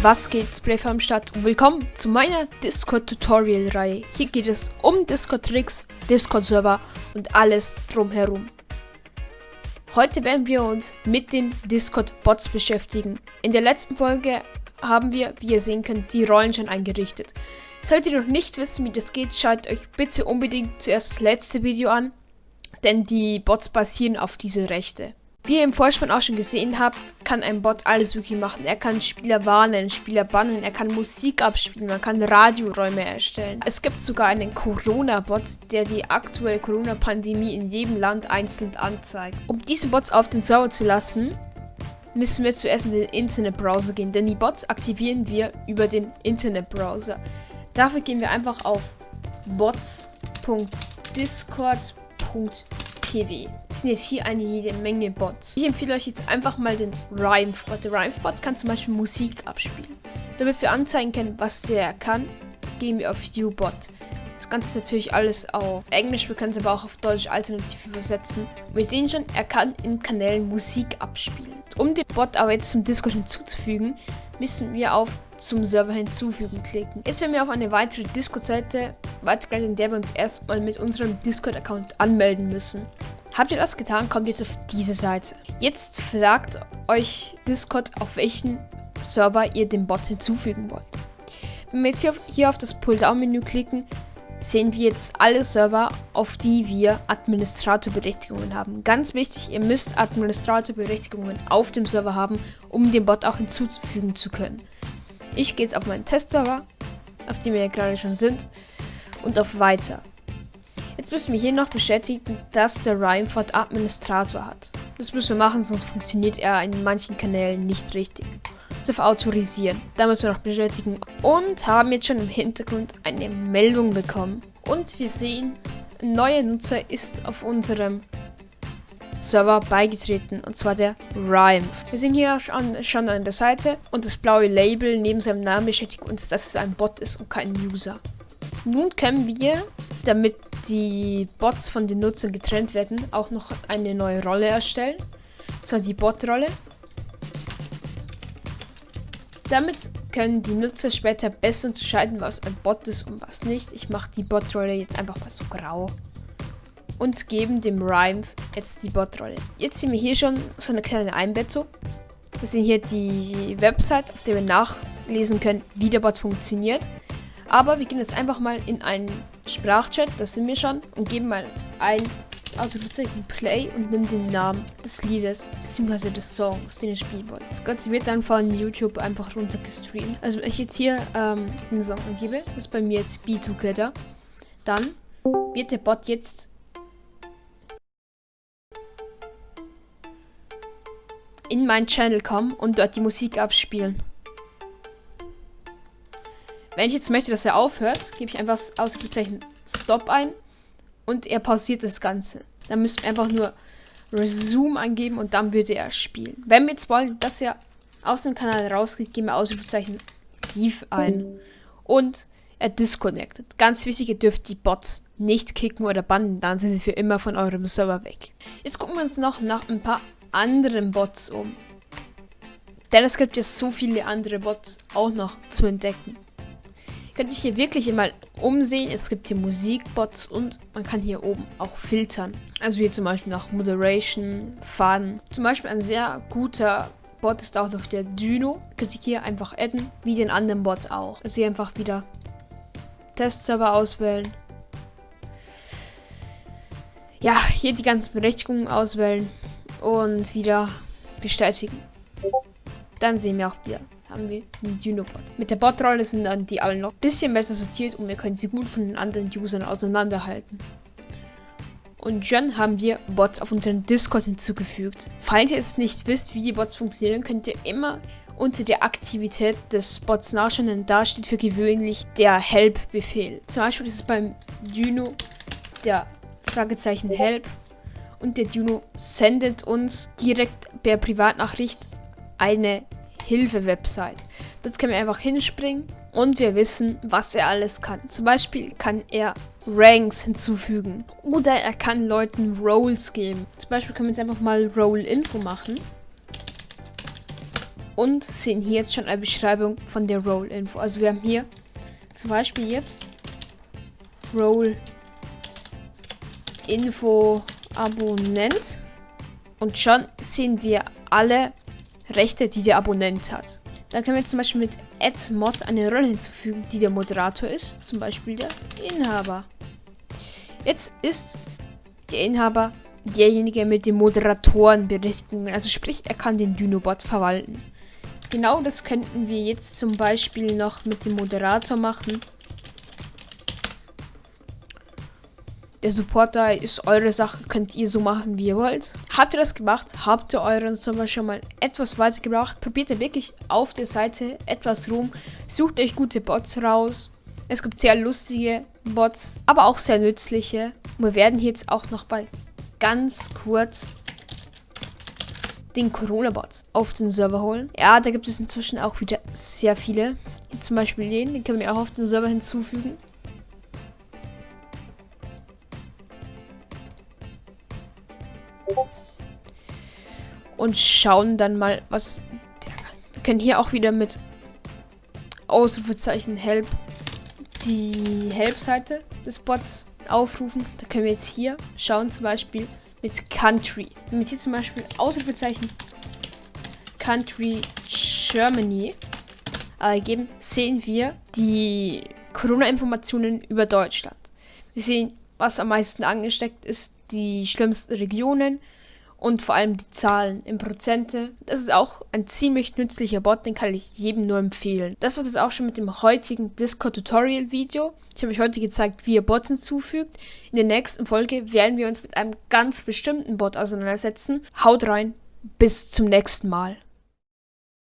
Was geht's, Playfer am Start und willkommen zu meiner Discord-Tutorial-Reihe. Hier geht es um Discord-Tricks, Discord-Server und alles drumherum. Heute werden wir uns mit den Discord-Bots beschäftigen. In der letzten Folge haben wir, wie ihr sehen könnt, die Rollen schon eingerichtet. Solltet ihr noch nicht wissen, wie das geht, schaut euch bitte unbedingt zuerst das letzte Video an, denn die Bots basieren auf diese Rechte. Wie ihr im Vorspann auch schon gesehen habt, kann ein Bot alles wirklich machen. Er kann Spieler warnen, Spieler bannen, er kann Musik abspielen, man kann Radioräume erstellen. Es gibt sogar einen Corona-Bot, der die aktuelle Corona-Pandemie in jedem Land einzeln anzeigt. Um diese Bots auf den Server zu lassen, müssen wir zuerst in den Internetbrowser gehen, denn die Bots aktivieren wir über den Internetbrowser. Dafür gehen wir einfach auf bots.discord.com PW. Es sind jetzt hier eine jede Menge Bots. Ich empfehle euch jetzt einfach mal den Rhymebot. Der Rhymebot kann zum Beispiel Musik abspielen. Damit wir anzeigen können, was der kann, gehen wir auf U-Bot. Das Ganze ist natürlich alles auf Englisch, wir können es aber auch auf Deutsch alternativ übersetzen. Wir sehen schon, er kann in Kanälen Musik abspielen. Um den Bot aber jetzt zum Discord hinzuzufügen, müssen wir auf zum Server hinzufügen klicken. Jetzt werden wir auf eine weitere Discord-Seite weitergeleitet, in der wir uns erstmal mit unserem Discord-Account anmelden müssen. Habt ihr das getan, kommt jetzt auf diese Seite. Jetzt fragt euch Discord, auf welchen Server ihr den Bot hinzufügen wollt. Wenn wir jetzt hier auf, hier auf das Pull-Down-Menü klicken, sehen wir jetzt alle Server, auf die wir Administratorberechtigungen haben. Ganz wichtig, ihr müsst Administratorberechtigungen auf dem Server haben, um den Bot auch hinzufügen zu können. Ich gehe jetzt auf meinen Testserver, auf dem wir ja gerade schon sind, und auf Weiter. Jetzt müssen wir hier noch bestätigen, dass der Rhymeford Administrator hat. Das müssen wir machen, sonst funktioniert er in manchen Kanälen nicht richtig. Jetzt auf Autorisieren. Da müssen wir noch bestätigen. Und haben jetzt schon im Hintergrund eine Meldung bekommen. Und wir sehen, ein neuer Nutzer ist auf unserem Server beigetreten, und zwar der Rhyme. Wir sehen hier schon, schon an der Seite und das blaue Label neben seinem Namen bestätigt uns, dass es ein Bot ist und kein User. Nun können wir, damit die Bots von den Nutzern getrennt werden, auch noch eine neue Rolle erstellen. Zwar die Bot-Rolle. Damit können die Nutzer später besser unterscheiden, was ein Bot ist und was nicht. Ich mache die Bot-Rolle jetzt einfach mal so grau und geben dem Rhyme jetzt die Bot-Rolle. Jetzt sehen wir hier schon so eine kleine Einbettung. Wir sehen hier die Website, auf der wir nachlesen können, wie der Bot funktioniert. Aber wir gehen jetzt einfach mal in einen Sprachchat, das sind wir schon, und geben mal ein Ausrufezeichen Play und nehmen den Namen des Liedes bzw. des Songs, den ihr spielen wollt. Das Ganze wird dann von YouTube einfach runtergestreamt. Also wenn ich jetzt hier ähm, einen Song angebe, das ist bei mir jetzt Be Together, dann wird der Bot jetzt in meinen Channel kommen und dort die Musik abspielen. Wenn ich jetzt möchte, dass er aufhört, gebe ich einfach das Ausrufezeichen Stop ein und er pausiert das Ganze. Dann müssen wir einfach nur Resume angeben und dann würde er spielen. Wenn wir jetzt wollen, dass er aus dem Kanal rausgeht, geben wir Ausrufezeichen Leave ein und er disconnected. Ganz wichtig, ihr dürft die Bots nicht kicken oder bannen, dann sind sie für immer von eurem Server weg. Jetzt gucken wir uns noch nach ein paar anderen Bots um. Denn es gibt ja so viele andere Bots auch noch zu entdecken. Könnt ihr hier wirklich mal umsehen. Es gibt hier Musikbots und man kann hier oben auch filtern. Also hier zum Beispiel nach Moderation, Fun. Zum Beispiel ein sehr guter Bot ist auch noch der Dyno. Könnt ihr hier einfach adden, wie den anderen Bot auch. Also hier einfach wieder Testserver auswählen. Ja, hier die ganzen Berechtigungen auswählen und wieder bestätigen. Dann sehen wir auch wieder, haben wir einen Dynobot. Mit der Bot-Rolle sind dann die alle noch ein bisschen besser sortiert und wir können sie gut von den anderen Usern auseinanderhalten. Und schon haben wir Bots auf unseren Discord hinzugefügt. Falls ihr es nicht wisst, wie die Bots funktionieren, könnt ihr immer unter der Aktivität des Bots nachschauen, denn da steht für gewöhnlich der Help-Befehl. Zum Beispiel ist es beim Dyno der Fragezeichen Help und der Juno sendet uns direkt per Privatnachricht eine Hilfe-Website. Dort können wir einfach hinspringen und wir wissen, was er alles kann. Zum Beispiel kann er Ranks hinzufügen oder er kann Leuten Roles geben. Zum Beispiel können wir jetzt einfach mal Role-Info machen. und sehen hier jetzt schon eine Beschreibung von der Role-Info. Also wir haben hier zum Beispiel jetzt Role-Info Abonnent und schon sehen wir alle Rechte, die der Abonnent hat. Dann können wir zum Beispiel mit AddMod eine Rolle hinzufügen, die der Moderator ist, zum Beispiel der Inhaber. Jetzt ist der Inhaber derjenige mit den Moderatorenberechtigungen, also sprich, er kann den Dynobot verwalten. Genau das könnten wir jetzt zum Beispiel noch mit dem Moderator machen. Der Supporter ist eure Sache, könnt ihr so machen, wie ihr wollt. Habt ihr das gemacht? Habt ihr euren Server schon mal etwas weitergebracht? Probiert ihr wirklich auf der Seite etwas rum. Sucht euch gute Bots raus. Es gibt sehr lustige Bots, aber auch sehr nützliche. Wir werden jetzt auch noch bei ganz kurz den Corona-Bots auf den Server holen. Ja, da gibt es inzwischen auch wieder sehr viele. Zum Beispiel den, den können wir auch auf den Server hinzufügen. Und schauen dann mal, was der kann. Wir können hier auch wieder mit Ausrufezeichen Help die Help-Seite des Bots aufrufen. Da können wir jetzt hier schauen, zum Beispiel mit Country. Wenn wir hier zum Beispiel Ausrufezeichen Country Germany eingeben, sehen wir die Corona-Informationen über Deutschland. Wir sehen, was am meisten angesteckt ist, die schlimmsten Regionen, und vor allem die Zahlen in Prozente. Das ist auch ein ziemlich nützlicher Bot, den kann ich jedem nur empfehlen. Das war es auch schon mit dem heutigen Discord-Tutorial-Video. Ich habe euch heute gezeigt, wie ihr Bots hinzufügt. In der nächsten Folge werden wir uns mit einem ganz bestimmten Bot auseinandersetzen. Haut rein, bis zum nächsten Mal.